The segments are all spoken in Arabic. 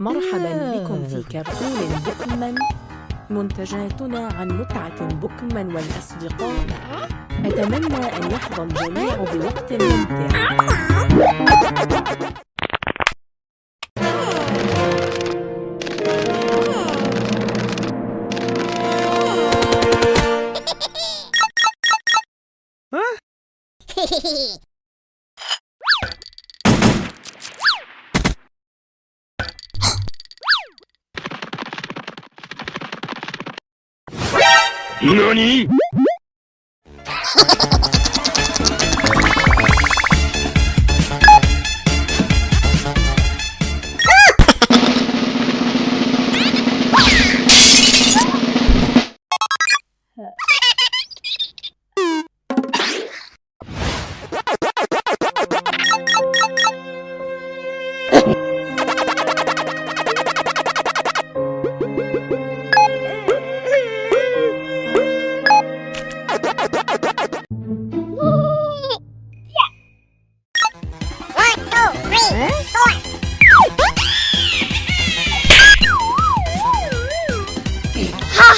مرحبا بكم في كرتون بوكمان منتجاتنا عن متعة بوكمان والأصدقاء. أتمنى أن يحظى الجميع بوقت ممتع. 何？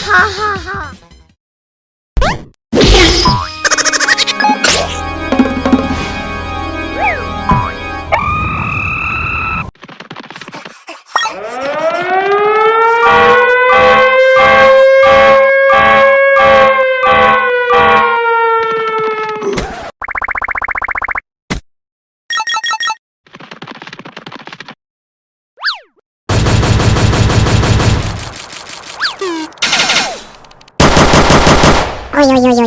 ははは Oh! oy, oy, oy,